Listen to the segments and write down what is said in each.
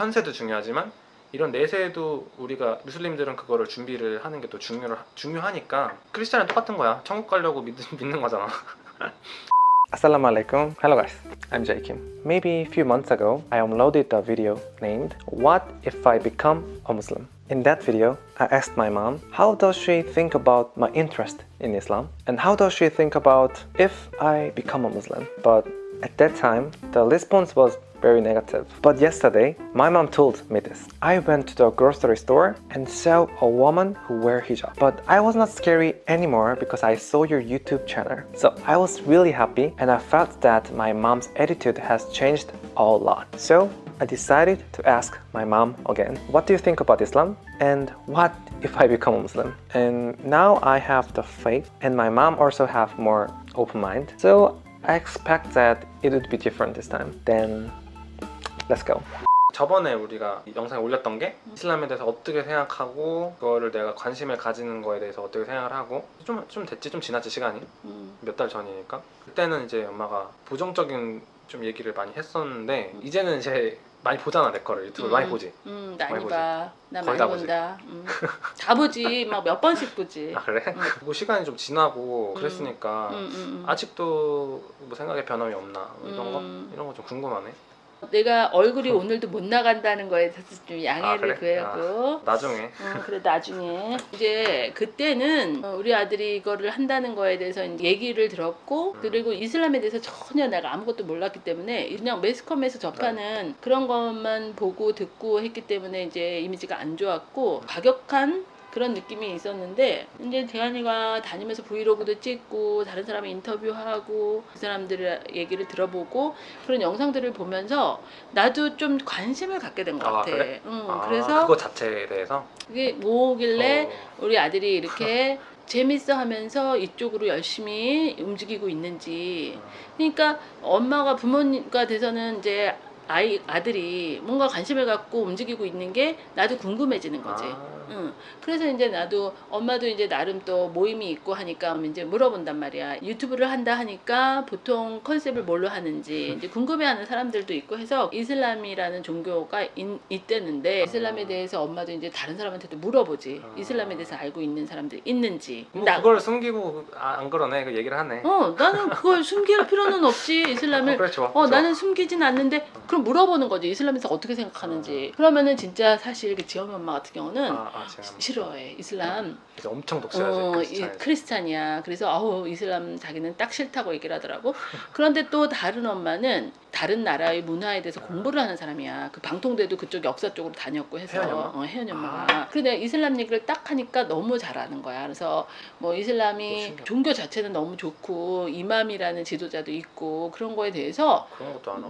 현세도 중요하지만 이런 내세도 우리가 무슬림들은 그거를 준비를 하는 게또 중요 중요하니까 크리스찬은 똑같은 거야. 천국 가려고 믿, 믿는 거잖아. Assalamu alaikum. Hello guys, I'm Jay Kim. Maybe a few months ago, I uploaded a video named What if I become a Muslim? In that video, I asked my mom, how does she think about my interest in Islam? And how does she think about if I become a Muslim? But at that time, the response was very negative. But yesterday, my mom told me this. I went to the grocery store and saw a woman who wear hijab. But I was not scary anymore because I saw your YouTube channel. So I was really happy and I felt that my mom's attitude has changed a lot. So I decided to ask my mom again, what do you think about Islam? And what if I become a Muslim? And now I have the faith and my mom also have more open mind. So I expect that it would be different this time. Then let's go. 저번에 우리가 이 영상에 올렸던 게 이슬람에 대해서 어떻게 생각하고 그거를 내가 관심을 가지는 거에 대해서 어떻게 생각을 하고 좀, 좀 됐지 좀 지났지 시간이 음. 몇달 전이니까 그때는 이제 엄마가 부정적인 좀 얘기를 많이 했었는데 이제는 이제 많이 보잖아 내 거를 유튜브 를 많이 보지 음, 많이 많이 보지. 봐. 나 거의 많이 다 보지. 본다. 음. 다 보지. 막 몇 번씩 보지. 아 그래? 음. 뭐 시간이 좀 지나고 음. 그랬으니까 음, 음, 음. 아직도 뭐 생각에 변함이 없나 뭐 이런 거 음. 이런 거 좀 궁금하네 내가 얼굴이 오늘도 못 나간다는 거에 대해서 좀 아, 양해를 그래? 구하고. 나중에 어, 그래 나중에 이제 그때는 어, 우리 아들이 이거를 한다는 거에 대해서 얘기를 들었고 음. 그리고 이슬람에 대해서 전혀 내가 아무것도 몰랐기 때문에 그냥 매스컴에서 접하는 그런 것만 보고 듣고 했기 때문에 이제 이미지가 안 좋았고 과격한 그런 느낌이 있었는데 이제 대한이가 다니면서 브이로그도 찍고 다른 사람 인터뷰하고 그 사람들의 얘기를 들어보고 그런 영상들을 보면서 나도 좀 관심을 갖게 된것 아, 같아. 그래? 응, 아, 그래서 그거 자체에 대해서 그게 뭐길래 어, 우리 아들이 이렇게 재밌어 하면서 이쪽으로 열심히 움직이고 있는지 그러니까 엄마가 부모가 돼서는 이제 아이 아들이 뭔가 관심을 갖고 움직이고 있는 게 나도 궁금해지는 거지. 아, 응. 그래서 이제 나도 엄마도 이제 나름 또 모임이 있고 하니까 이제 물어본단 말이야. 유튜브를 한다 하니까 보통 컨셉을 뭘로 하는지 이제 궁금해하는 사람들도 있고 해서 이슬람이라는 종교가 있, 있대는데 이슬람에 대해서 엄마도 이제 다른 사람한테도 물어보지. 아. 이슬람에 대해서 알고 있는 사람들이 있는지. 뭐 나- 그걸 숨기고 아, 안 그러네 그 얘기를 하네 어, 나는 그걸 숨길 필요는 없지. 이슬람을 어, 좋아 어 좋아. 나는 숨기진 않는데 그럼 물어보는 거지 이슬람에서 어떻게 생각하는지 그러면은 진짜 사실 그 지영이 엄마 같은 경우는 아, 아 제가 싫어해. 이슬람. 엄청 독실하지 어. 크리스찬이야. 그래서 아우 이슬람 자기는 딱 싫다고 얘기를 하더라고. 그런데 또 다른 엄마는 다른 나라의 문화에 대해서 공부를 하는 사람이야. 그 방통대도 그쪽 역사 쪽으로 다녔고 해서. 혜연이 엄마? 어, 혜연이 엄마가. 근데 이슬람 얘기를 딱 하니까 너무 잘하는 거야. 그래서 뭐 오, 이슬람이 신기하다. 종교 자체는 너무 좋고 이맘이라는 지도자도 있고 그런 거에 대해서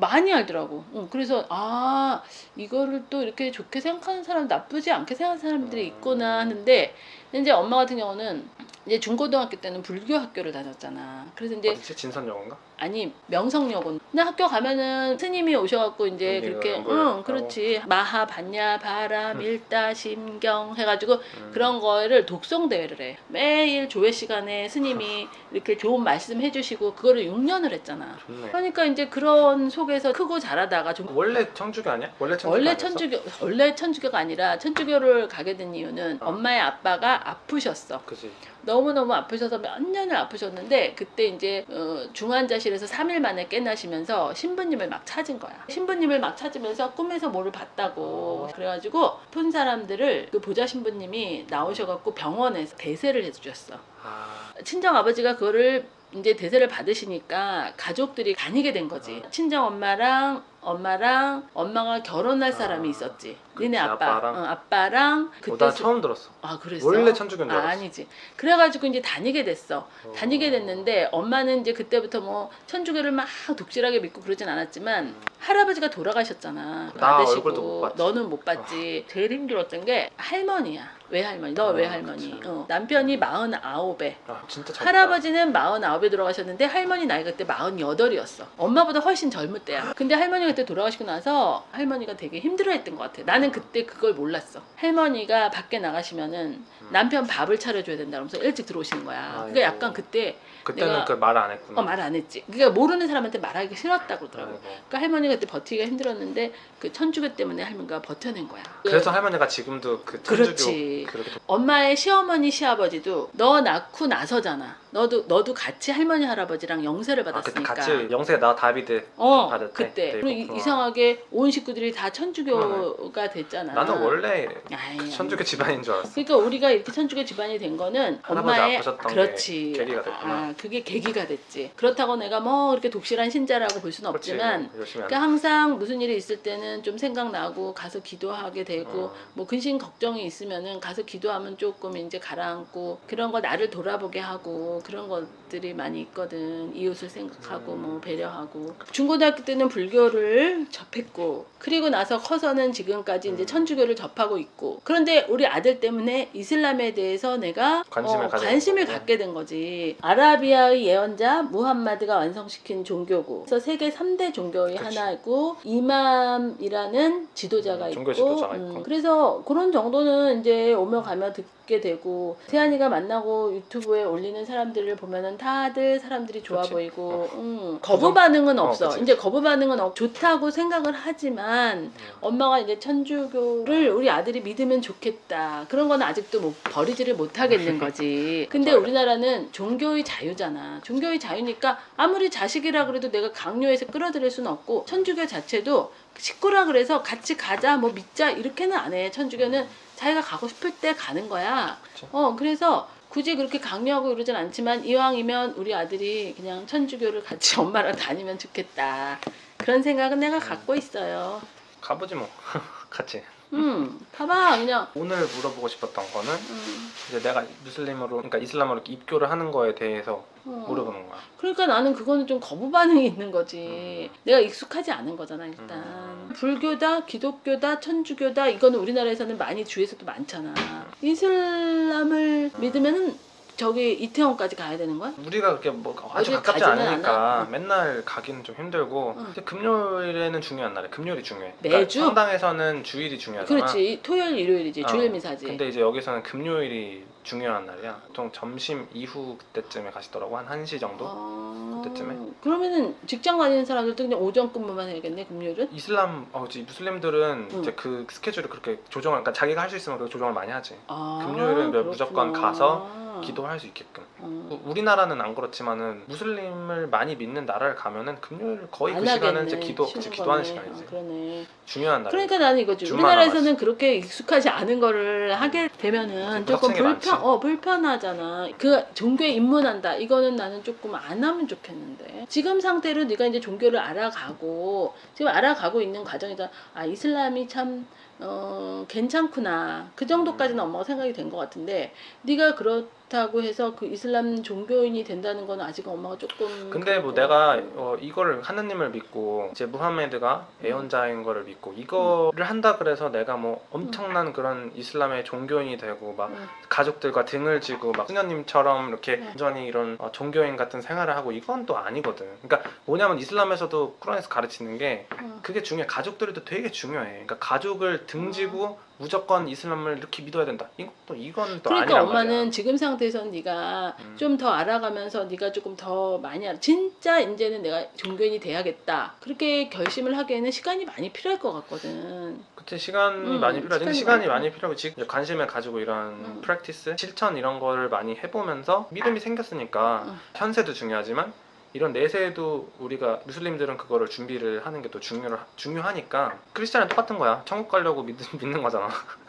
많이 알더라고. 응, 그래서 아 이거를 또 이렇게 좋게 생각하는 사람, 나쁘지 않게 생각하는 사람들이 음. 있구나 하는데 이제 엄마 같은 경우는 이제 중고등학교 때는 불교 학교를 다녔잖아. 그래서 이제 어디지 진선여고인가? 아니 명성여고. 근데 학교 가면은 스님이 오셔갖고 이제 그렇게? 응 그렇지 마하 반야 바람 일다 심경 해가지고 음. 그런 거를 독송 대회를 해. 매일 조회 시간에 스님이 이렇게 좋은 말씀 해주시고 그거를 6년을 했잖아. 좋네 그러니까 이제 그런 속에서 크고 자라다가 좀 원래 천주교 아니야? 원래 천주교 원래 아니었어? 천주교 원래 천주교가 아니라 천주교를 가게 된 이유는 어. 엄마의 아빠가 아프셨어. 그지 너무 너무 아프셔서 몇 년을 아프셨는데 그때 이제 어, 중환자실 에서 3일 만에 깨나시면서 신부님을 막 찾은 거야. 신부님을 막 찾으면서 꿈에서 뭐를 봤다고 어. 그래가지고 푼 사람들을 그 보좌 신부님이 나오셔갖고 병원에서 대세를 해주셨어. 아 친정 아버지가 그거를 이제 대세를 받으시니까 가족들이 다니게 된 거지. 친정 엄마랑 엄마랑 엄마가 결혼할 사람이 아, 있었지. 니네 아빠, 아빠랑. 어, 아빠랑 어, 그때 나 수- 처음 들었어 아 그랬어. 원래 천주교인 줄 아, 알았어 아니지. 그래가지고 이제 다니게 됐어. 어. 다니게 됐는데 엄마는 이제 그때부터 뭐 천주교를 막 독실하게 믿고 그러진 않았지만 음. 할아버지가 돌아가셨잖아. 나 받으시고 얼굴도 못 봤지. 너는 못 봤지. 제일 힘들었던 게 할머니야. 외할머니. 너 아, 외할머니. 그치. 어, 남편이 마흔아홉에 아 진짜 젊다 할아버지는 마흔아홉에 돌아가셨는데 할머니 나이가 그때 마흔여덟이었어. 엄마보다 훨씬 젊을 때야. 근데 할머니가 그때 돌아가시고 나서 할머니가 되게 힘들어했던 것 같아. 나는 그때 그걸 몰랐어. 할머니가 밖에 나가시면은 음. 남편 밥을 차려줘야 된다. 그러면서 일찍 들어오시는 거야. 그러니까 아이고. 약간 그때 그때는 그 말 안 했구나. 어, 말 안 했지. 그러니까 모르는 사람한테 말하기 싫었다 그러더라고. 아이고. 그러니까 할머니가 그때 버티기가 힘들었는데 그 천주교 때문에 할머니가 버텨낸 거야. 그래서 할머니가 지금도 그 천주교 그렇지. 그렇게 엄마의 시어머니 시아버지도 너 낳고 나서잖아. 너도 너도 같이 할머니 할아버지랑 영세를 아, 그때 받았으니까. 같이 영세 나 다비드 어 받을 때? 그때 네, 그리고 이- 그렇구나. 이상하게 온 식구들이 다 천주교가 됐잖아. 나는 원래 아이, 천주교 집안인 줄 알았어. 그러니까 우리가 이렇게 천주교 집안이 된 거는 할아버지 엄마의 아프셨던 그렇지. 게 계기가 됐구나. 아, 그게 계기가 됐지. 그렇다고 내가 뭐 그렇게 독실한 신자라고 볼 수는 그렇지. 없지만 열심히 안 그러니까 항상 무슨 일이 있을 때는 좀 생각나고 가서 기도하게 되고 어. 뭐 근심 걱정이 있으면은 가서 기도하면 조금 이제 가라앉고 그런 거 나를 돌아보게 하고 그런 것들이 많이 있거든 이웃을 생각하고 음. 뭐 배려하고 중고등학교 때는 불교를 접했고 그리고 나서 커서는 지금까지 이제 음. 천주교를 접하고 있고 그런데 우리 아들 때문에 이슬람에 대해서 내가 관심을 어, 관심을. 갖게 된 거지 아라비아의 예언자 무함마드가 완성시킨 종교고 그래서 세계 3대 종교의 그치. 하나고 이맘이라는 지도자가 음, 있고, 종교 지도자가 있고. 그래서 그런 정도는 이제 오며 가며 듣 게 되고 세안이가 만나고 유튜브에 올리는 사람들을 보면은 다들 사람들이 좋아 그치. 보이고 음, 거부 반응은 어, 없어 그치. 이제 거부 반응은 없 좋다고 생각을 하지만 음. 엄마가 이제 천주교를 우리 아들이 믿으면 좋겠다. 그런 건 아직도 못, 버리지를 못하겠는 거지. 근데. 우리나라는 종교의 자유잖아. 종교의 자유니까 아무리 자식이라 그래도 내가 강요해서 끌어들일 수는 없고 천주교 자체도 식구라 그래서 같이 가자 뭐 믿자 이렇게는 안 해. 천주교는 자기가 가고 싶을 때 가는 거야. 그치. 어 그래서 굳이 그렇게 강요하고 이러진 않지만 이왕이면 우리 아들이 그냥 천주교를 같이 엄마랑 다니면 좋겠다. 그런 생각은 내가 갖고 있어요. 가보지 뭐 같이. 음, 봐봐 그냥. 오늘 물어보고 싶었던 거는 음, 이제 내가 무슬림으로 그러니까 이슬람으로 입교를 하는 거에 대해서 어. 물어보는 거야. 그러니까 나는 그거는 좀 거부 반응이 있는 거지. 내가 익숙하지 않은 거잖아 일단. 음. 불교다, 기독교다, 천주교다 이거는 우리나라에서는 많이 주에서도 많잖아. 이슬람을 믿으면은 저기 이태원까지 가야 되는 거야? 우리가 그렇게 뭐 아주 가깝지 않으니까 않아. 어. 맨날 가기는 좀 힘들고 응. 근데 금요일에는 중요한 날에 금요일이 중요해. 매주? 그러니까 성당에서는 주일이 중요하잖아. 그렇지. 토요일, 일요일이지. 어, 주일 미사지. 근데 이제 여기서는 금요일이 중요한 날이야. 보통 점심 이후 그때쯤에 가시더라고 한 1시 정도. 아, 그때쯤에? 그러면은 직장 다니는 사람들도 그냥 오전 근무만 해야겠네 금요일은? 이슬람 어, 무슬림들은 응. 이제 그 스케줄을 그렇게 조정을 그러니까 자기가 할 수 있으면 그렇게 조정을 많이 하지. 아, 금요일은. 무조건 가서 기도 할 수 있게끔. 어. 우- 우리나라는 안 그렇지만은 무슬림을 많이 믿는 나라를 가면은 금요일 거의 그안 시간은. 이제 기도 그치, 기도하는. 시간이지. 어, 그러네. 중요한 날. 그러니까 나는 이거지. 우리나라에서는. 그렇게 익숙하지 않은 거를 하게 되면은 그치, 조금 게 많지. 불편, 어 불편하잖아. 그 종교에 입문한다. 이거는 나는 조금 안 하면 좋겠는데. 지금 상태로 네가 이제 종교를 알아가고 지금 알아가고 있는 과정이다. 아 이슬람이 참 어, 괜찮구나. 그 정도까지는 엄마가 생각이 된 것 같은데 네가 그렇다고 해서 그 이슬람 종교인이 된다는 건 아직 엄마가 조금 근데 뭐 내가. 어, 이거를 하느님을 믿고 이제 무하메드가 예언자인 거를 믿고 이거를 한다 그래서 내가 뭐 엄청난 그런 이슬람의 종교인이 되고 막 응. 가족들과 등을 지고 막 수녀님처럼 이렇게 네. 완전히 이런 어, 종교인 같은 생활을 하고 이건 또 아니거든. 그러니까 뭐냐면 이슬람에서도 쿠란에서 가르치는 게 응. 그게 중요해. 가족들도 되게 중요해. 그러니까 가족을 등지고 무조건 이슬람을 이렇게 믿어야 된다. 이것도 이건 또 그러니까 엄마는 말이야. 지금 상태에서는 네가 음. 좀더 알아가면서 네가 조금 더 많이 알아. 진짜 이제는 내가 종교인이 돼야겠다. 그렇게 결심을 하기에는 시간이 많이 필요할 것 같거든. 그때 시간이 음, 많이 필요하지. 시간이 시간이. 많이 필요하고 지금 관심을 가지고 이런 음. 프랙티스, 실천 이런 거를 많이 해보면서 믿음이 생겼으니까 음. 현세도 중요하지만 이런 내세도 우리가 무슬림들은 그거를 준비를 하는 게또 중요 중요하니까 크리스찬은 똑같은 거야. 천국 가려고 믿, 믿는 거잖아.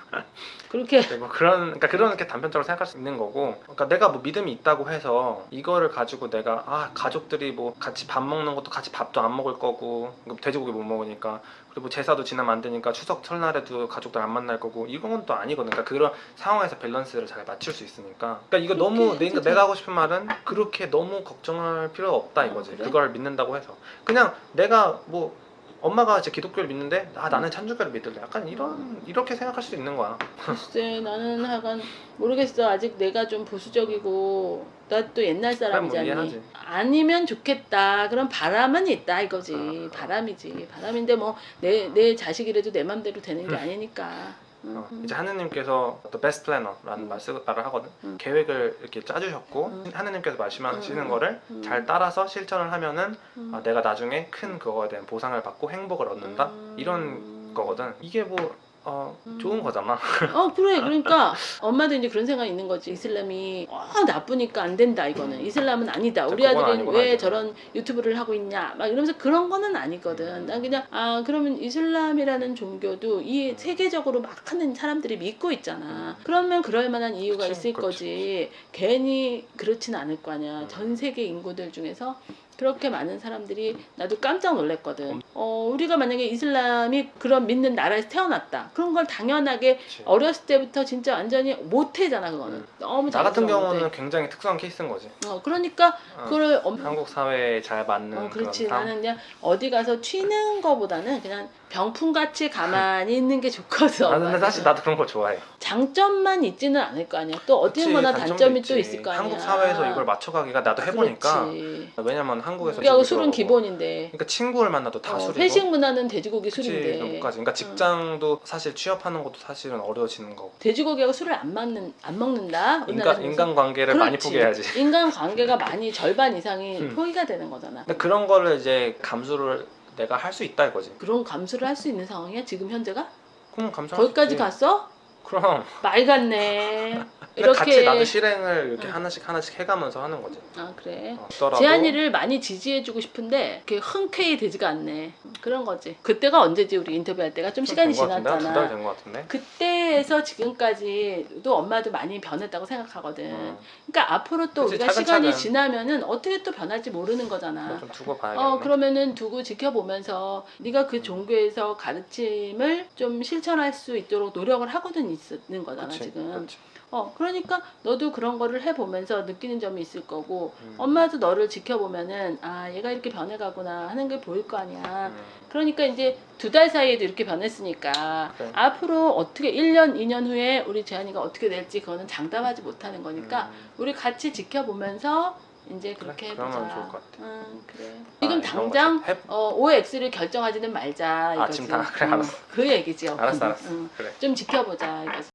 그렇게 네, 뭐 그런 그러니까 그런 게 단편적으로 생각할 수 있는 거고 그러니까 내가 뭐 믿음이 있다고 해서 이거를 가지고 내가 아 가족들이 뭐 같이 밥 먹는 것도 같이 밥도 안 먹을 거고 돼지고기 못 먹으니까 그리고 뭐 제사도 지나면 안 되니까 추석 설날에도 가족들 안 만날 거고 이건 또 아니거든. 그러니까 그런 상황에서 밸런스를 잘 맞출 수 있으니까. 그러니까 이거 너무 그렇게 내가, 내가 하고 싶은 말은 그렇게 너무 걱정할 필요가 없다 어, 이거지. 그래? 그걸 믿는다고 해서. 그냥 내가 뭐 엄마가 이제 기독교를 믿는데 아 나는 천주교를 믿을래. 약간 이런 이렇게 생각할 수도 있는 거야. 글쎄 나는 하간 모르겠어. 아직 내가 좀 보수적이고 나 또 옛날 그럼 뭐 사람이잖니. 아니면 좋겠다. 그런 바람은 있다 이거지. 어. 바람이지. 바람인데 뭐내내 자식이라도 내 맘대로 되는 게 음. 아니니까. 응, 어, 응. 이제 하느님께서 The Best Planner라는 음. 말 쓰- 말을 하거든 음. 계획을 이렇게 짜주셨고 음. 하느님께서 말씀하시는 음, 음, 거를 음. 잘 따라서 실천을 하면은 응. 아, 내가 나중에 큰 그거에 대한 보상을 받고 행복을 얻는다 음. 이런 거거든 이게 뭐 어, 좋은 음. 거잖아. 어 그래. 그러니까 엄마도 이제 그런 생각이 있는 거지. 이슬람이 어, 나쁘니까 안 된다 이거는. 이슬람은 아니다. 우리 그건 아들은 아니구나, 왜 이제. 저런 유튜브를 하고 있냐. 막 이러면서 그런 거는 아니거든. 난 그냥 아 그러면 이슬람이라는 종교도 이 음. 세계적으로 막 하는 사람들이 믿고 있잖아. 그러면 그럴 만한 이유가 그치, 있을 그치. 거지. 괜히 그렇지는 않을 거 아니야. 음. 전 세계 인구들 중에서 그렇게 많은 사람들이 나도 깜짝 놀랐거든. 음. 어, 우리가 만약에 이슬람이 그런 믿는 나라에서 태어났다. 그런 걸 당연하게 그치. 어렸을 때부터 진짜 완전히 못해잖아 그거는 음. 너무 나 같은 경우는 건데. 굉장히 특수한 케이스인 거지 어, 그러니까 어, 그걸 엄... 한국 사회에 잘 맞는 어, 그렇지 나는 그냥 어디 가서 튀는 거보다는 그냥 병풍같이 가만히 있는 게 좋거든 아, 근데 사실 나도 그런 거 좋아해 장점만 있지는 않을 거 아니야 또 어디 그치, 거나 단점도 단점이 있지. 또 있을 거 아니야 한국 사회에서 이걸 맞춰가기가 나도 해보니까 그렇지. 왜냐면 한국에서 집을 술은 기본인데 그러니까 친구를 만나도 다 어, 술이고 회식 문화는 돼지고기 그치, 술인데 그것까지. 그러니까 직장도 사실 취업하는 것도 사실은 어려워지는 거고 돼지고기하고 술을 안 먹는 안 먹는다. 인간. 인간 관계를 많이. 포기해야지. 인간 관계가 많이 절반 이상이 음. 포기가 되는 거잖아. 근데 그런 거를 이제 감수를 내가 할 수 있다 이거지. 그런 감수를 할 수 있는 상황이야 지금 현재가? 그럼 감수. 거기까지 갔어? 그럼. 말 같네. 근데 같이 나도 이렇게 실행을 이렇게 응. 하나씩 하나씩 해가면서 하는 거지. 아 그래. 어, 재한이를 많이 지지해주고 싶은데 그게 흔쾌히 되지가 않네. 그런 거지. 그때가 언제지 우리 인터뷰할 때가 좀 시간이 두달 지났잖아. 된것 같은데. 그때에서 지금까지도 엄마도 많이 변했다고 생각하거든. 음, 그러니까 앞으로 또 그치, 우리가 차근차근. 시간이 지나면은 어떻게 또 변할지 모르는 거잖아. 좀 두고 봐야겠네. 어 그러면은 두고 지켜보면서 네가 그 종교에서 가르침을 좀 실천할 수 있도록 노력을 하 고는 있는 거잖아 그치, 지금. 그치. 어 그러니까 너도 그런 거를 해보면서 느끼는 점이 있을 거고 음, 엄마도 너를 지켜보면은 아 얘가 이렇게 변해가구나 하는 게 보일 거 아니야. 음, 그러니까 이제 두 달 사이에도 이렇게 변했으니까 그래. 앞으로 어떻게 1년, 2년 후에 우리 재한이가 어떻게 될지 그거는 장담하지 못하는 거니까 음, 우리 같이 지켜보면서 이제 그렇게 그래, 해보자. 좋을 것 같아. 응, 그래. 아, 지금 이런 당장. 해- 어, OX를 결정하지는 말자 이거지. 아, 지금 다? 그래, 응, 알았어. 그 얘기죠. 알았어, 알았어. 응, 그래. 좀 지켜보자 이거지.